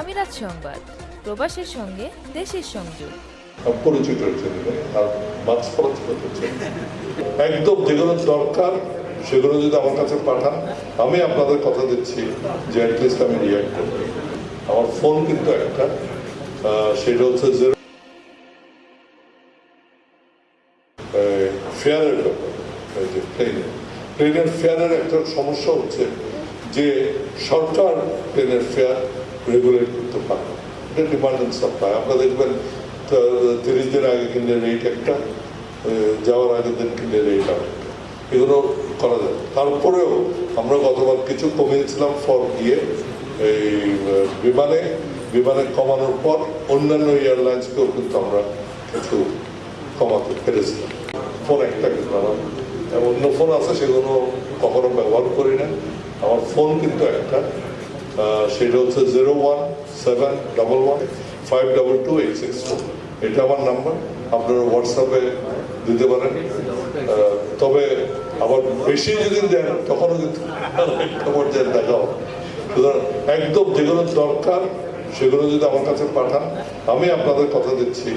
আমিরাত সংবাদ, প্রবাসের সঙ্গে দেশের সংযোগ। একদম যেগুলো দরকার, সেগুলো যদি আমার কাছে পাঠান, আমি আপনাদের কথা দিচ্ছি যে অ্যাটলিস্ট আমি রিয়াক্ট করব। আমার ফোন কিন্তু একটা সেটা হচ্ছে যে ফেয়ারের ব্যাপার। যে প্লেনের প্লেনের ফেয়ারের একটা সমস্যা হচ্ছে যে সরকার প্লেনের ফেয়ার রেগুলেট করতে পারে। এটা ডিমান্ড অ্যান্ড সাপ্লাই আপনারা দেখবেন তিরিশ দিন আগে কিনলে রেট একটা যাওয়ার আগের দিন কিনলে রেট আরেকটা। এগুলো করা যায়। তারপরেও আমরা গতবার কিছু কমিয়েছিলাম ফর গিয়ে, এই, বিমানে বিমানে কমানোর পর অন্যান্য এয়ারলাইন্সকেও কিন্তু আমরা কিছু কমাতে পেরেছিলাম। ফোন একটা কিন্তু আমার অন্য ফোন আছে, সেগুলো কখনো ব্যবহার করি না। আমার ফোন কিন্তু একটা। সেটা হচ্ছে zero one seven double one five double two eight six four. এটা আমার নাম্বার, আপনারা হোয়াটসঅ্যাপে দিতে পারেন। তবে আবার বেশি যদি দেন, তখনও কিন্তু একটা দেখা হবে। সুতরাং একদম যেগুলো দরকার, সেগুলো যদি আমার কাছে পাঠান, আমি আপনাদের কথা দিচ্ছি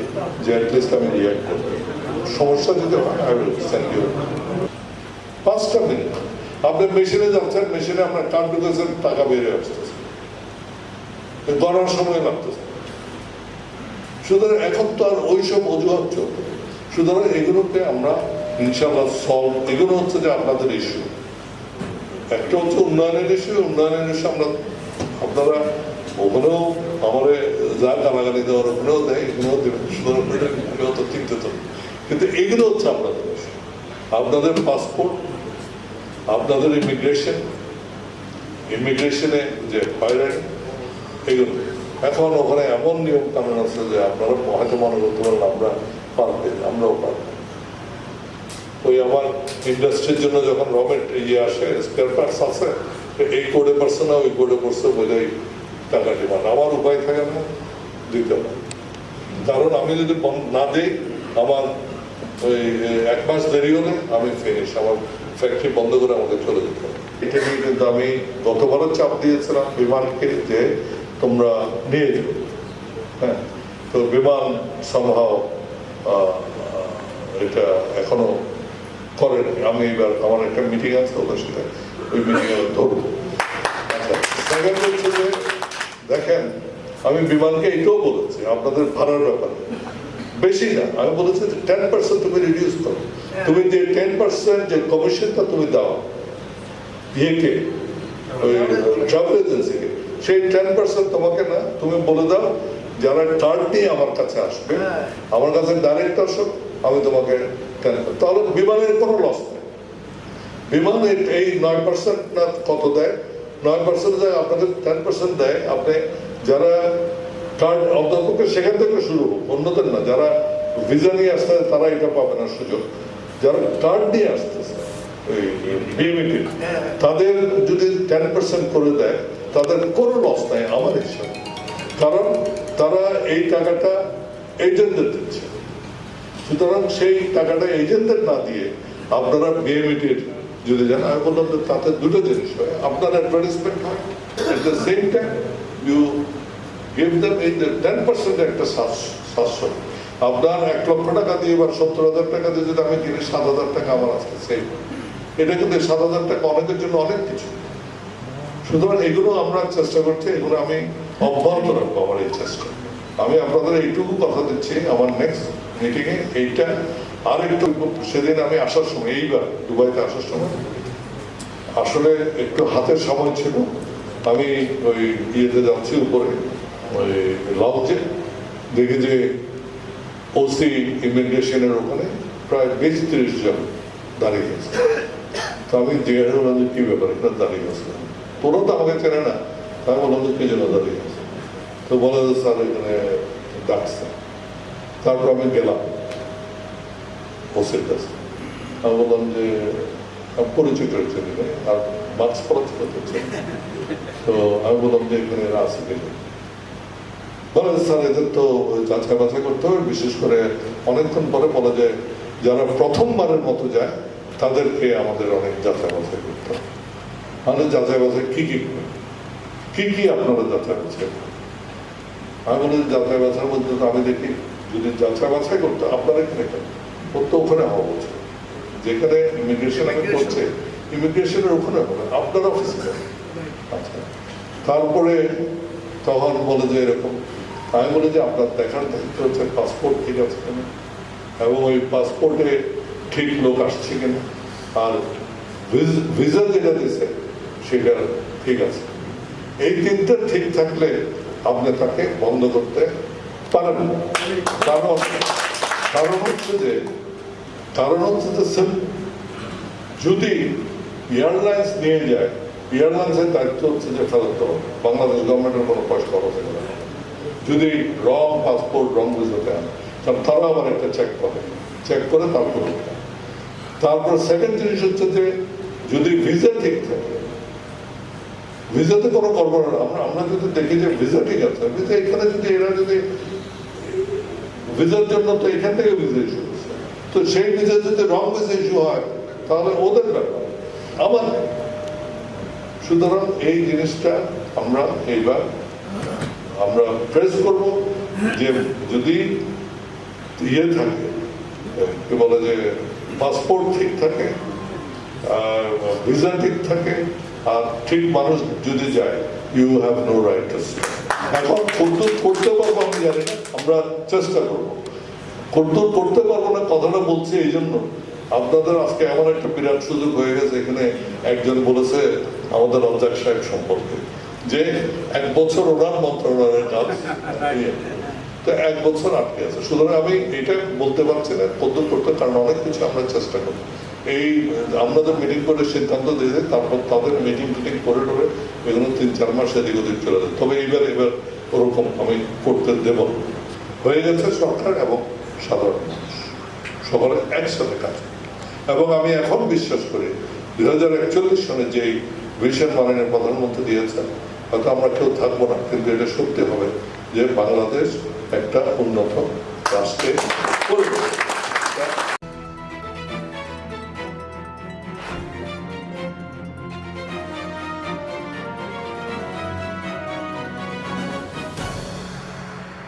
যে অ্যাটলিস্ট আমি রিয়াক্ট করব। সমস্যা যদি হয় আই উইল সেন্ড ইউ পাঁচটা মিনিট আপনি মেশিনে যাচ্ছেন, মেশিনে আপনার কার্ড ঢুকেছেন টাকা বেরিয়ে আসতেছে। গণার সময় লাগতেছে। সুতরাং এখন তো আর ওইসব অজুহাত চলবে সুতরাং এগুলোকে আমরা ইনশাল্লাহ সলভ এগুলো হচ্ছে যে আপনাদের ইস্যু একটা হচ্ছে উন্নয়নের ইস্যু উন্নয়নের ইস্যু আমরা আপনারা ওখানেও আমাদের যা গালাগালি দেওয়ার ওখানেও দেয়, এখানেও দেবেন সুতরাং কিন্তু এগুলো হচ্ছে আপনাদের। আপনাদের পাসপোর্ট আপনাদের ইমিগ্রেশন ইমিগ্রেশনে যে হয়রানি এগুলো। এখন ওখানে এমন নিয়ম কানুন আছে যে আপনারা হয়তো মনে করতে পারেন, আমরা পারবে, আমরাও পারব। ওই আমার ইন্ডাস্ট্রির জন্য যখন রমেট ইয়ে আসে স্পেয়ার পার্টস আছে এই কোডে পড়ছে না, ওই কোডে পড়ছে বোঝাই টাকা ডিমান্ড। আমার উপায় থাকে না, দিতে না কারণ আমি যদি না দিই, আমার ওই এক মাস দেরি হলে আমি ফিনিশ আমার ফ্যাক্টরি বন্ধ করে আমাকে চলে যেতে হবে। এটা নিয়ে কিন্তু আমি গতবারও চাপ দিয়েছিলাম বিমানকে যে তোমরা নিয়ে যাও। হ্যাঁ তো বিমান সম্ভব এটা এখনও করেন। আমি এবার আমার একটা মিটিং আছে ওদের সাথে, ওই মিটিংয়ে ধরবো। আচ্ছা দেখেন, আমি বিমানকে এটাও বলেছি, আপনাদের ভাড়ার ব্যাপারে। বেশি না, আমি বলেছি টেন পার্সেন্ট তুমি রিডিউস করো। তুমি যে টেন পার্সেন্ট যে কমিশনটা তুমি দাও ইয়েকে ট্রাভেল এজেন্সিকে সেই টেন পার্সেন্ট তোমাকে না তুমি বলে দাও যারা নিয়ে আমার কাছে আসবে আমার কাছে ডাইরেক্ট আমি তোমাকে টেন তাহলে বিমানের কোনো লস নেই। বিমান এই- নয় পার্সেন্ট না কত দেয়? নয় পার্সেন্ট দেয় আপনাদের টেন পার্সেন্ট দেয়। আপনি যারা কার্ড অন্তপক্ষে সেখান থেকে শুরু হোক অন্যদের না যারা ভিসা নিয়ে আসতে তারা এটা পাবে না সুযোগ। যারা কার্ড নিয়ে আসতেছে। বিএমইটি তাদের যদি টেন পার্সেন্ট করে দেয়, তাদের কোনো লস নাই আমার হিসাবে। কারণ তারা এই টাকাটা এজেন্টদের দিচ্ছে। সুতরাং সেই টাকাটা এজেন্টদের না দিয়ে আপনারা বিএমইটির যদি যান, আমি বললাম যে তাতে দুটো জিনিস হয়। আপনার অ্যাডভার্টাইজমেন্ট হয় at the same time you give them এই টেন পার্সেন্ট একটা সাশ্রয় সাশ্রয় আপনার এক লক্ষ টাকা দিয়ে বা সত্তর হাজার টাকা দিয়ে যদি আমি কিনি, সাত হাজার টাকা আমার আসতে সেই এটা কিন্তু সাত হাজার টাকা অনেকের জন্য অনেক কিছু। সুতরাং এগুলো আমরা চেষ্টা করছি, এগুলো আমি অব্যাহত রাখব আমার এই চেষ্টা। আমি আপনাদের এইটুকু কথা দিচ্ছি, আমার নেক্সট মিটিংয়ে এইটা আর একটু সেদিন আমি আসার সময়, এইবার দুবাইতে আসার সময়, আসলে একটু হাতের সময় ছিল। আমি ওই ইয়েতে যাচ্ছি উপরে, ওই লঞ্চে দেখি যে ওসি ইমিগ্রেশনের ওখানে প্রায় বিশ তিরিশ জন দাঁড়িয়ে গেছে তো আমি জিজ্ঞাসা করলাম যে কি ব্যাপার, এখানে দাঁড়িয়ে গেছে তোরা তো আমাকে চেনে না। আমি বললাম যে কি জন্য দাঁড়িয়ে গেছে তো বলে যে, স্যার, এখানে ডাকছে। তারপর আমি গেলাম ওসির কাছে। আমি বললাম যে পরিচিত হয়েছে আর মাস্ক পরিচিত হচ্ছে তো আমি বললাম যে, এখানে এরা আছে কিনা বলে স্যার এদের তো যাচাই বাছাই করতে হবে। বিশেষ করে অনেকক্ষণ পরে বলা যায় যারা প্রথমবারের মতো যায় তাদেরকে আমাদের অনেক যাচাই বাছাই করতে হবে। মানে যাচাই বাছাই কি কি করে? কি কি আপনারা যাচাই বাছাই করেন? আমি বলি যাচাই বাছার মধ্যে তো আমি দেখি যদি যাচাই বাছাই করতে আপনারা এখানে কেন? ওখানে হওয়া উচিত। যেখানে ইমিগ্রেশন করছে ইমিগ্রেশনের ওখানে হবে আপনার অফিসে আচ্ছা। তারপরে তখন বলে যে এরকম আমি বলি যে আপনার দেখার দায়িত্ব হচ্ছে পাসপোর্ট ঠিক আছে কিনা? এবং ওই পাসপোর্টে ঠিক লোক আসছে কিনা? আর ভিসা যেটা দিছে সেটা ঠিক আছে। এই তিনটা ঠিক থাকলে আপনি তাকে বন্ধ করতে পারেন। কারণ কারণ হচ্ছে যে, কারণ হচ্ছে যে যদি এয়ারলাইন্স নিয়ে যায় এয়ারলাইন্সের দায়িত্ব হচ্ছে যে ফেরত বাংলাদেশ গভর্নমেন্টের কোনো খরচ হবে যদি রং, পাসপোর্ট, রং ভিসাতে আনে তাহলে তারা আবার একটা চেক করে চেক করে তারপর। তারপর সেকেন্ড জিনিস হচ্ছে যে, যদি ভিসা ঠিক থাকে ভিসাতে কোনো না, আমরা আমরা যদি দেখি যে ভিসা ঠিক আছে ভিসা এখানে যদি এরা যদি ভিসার জন্য তো এখান থেকে ভিসা ইস্যু তো সেই ভিসা যদি রং ভিসা ইস্যু হয়, তাহলে ওদের ব্যাপার। আমার সুতরাং এই জিনিসটা আমরা এইবার আমরা প্রেস করব যে যদি ইয়ে থাকে, কি বলে যে পাসপোর্ট ঠিক থাকে ভিসা ঠিক থাকে, আর ঠিক মানুষ যদি যায় ইউ হ্যাভ নো রাইট এখন কদ্দুর করতে পারব আমি জানি না, আমরা চেষ্টা করব। কদ্দুর করতে পারব না, কথাটা বলছি এই জন্য। আপনাদের আজকে এমন একটা বিরাট সুযোগ হয়ে গেছে, এখানে একজন বলেছে আমাদের রঞ্জাক সাহেব সম্পর্কে। যে এক বছর ওনার মন্ত্রণালয়ের কাজ। তো এক বছর আটকে আছে। সুতরাং আমি এটা বলতে পারছি না কদ্দুর করতে, কারণ অনেক কিছু আমরা চেষ্টা করি এই আমাদের মিটিং করে সিদ্ধান্ত দিয়ে তারপর তাদের মিটিং টিটিং করে করে এগুলো তিন চার মাস এদিক ওদিক চলে যায় তবে এইবার, এবার ওরকম আমি করতে দেব। হয়ে গেছে সরকার এবং সাধারণ মানুষ। সকলে একসাথে কাজ এবং আমি এখন বিশ্বাস করি, দুই হাজার একচল্লিশ সনে যেই ভিশন মাননীয় প্রধানমন্ত্রী দিয়েছেন হয়তো আমরা কেউ থাকব না কিন্তু এটা সত্যি হবে যে বাংলাদেশ একটা উন্নত রাষ্ট্রে